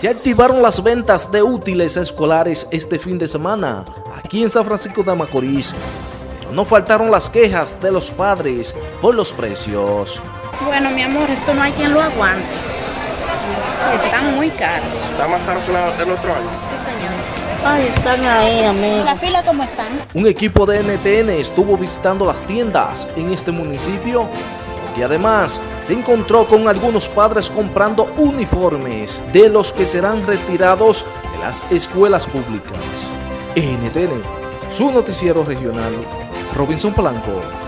se activaron las ventas de útiles escolares este fin de semana aquí en San Francisco de Macorís, pero no faltaron las quejas de los padres por los precios. Bueno, mi amor, esto no hay quien lo aguante. Están muy caros. ¿Está más caro que del otro año? Sí, señor. Ay, están ahí, amigo. ¿La fila cómo están? Un equipo de NTN estuvo visitando las tiendas en este municipio y además se encontró con algunos padres comprando uniformes de los que serán retirados de las escuelas públicas. NTN, su noticiero regional, Robinson Polanco.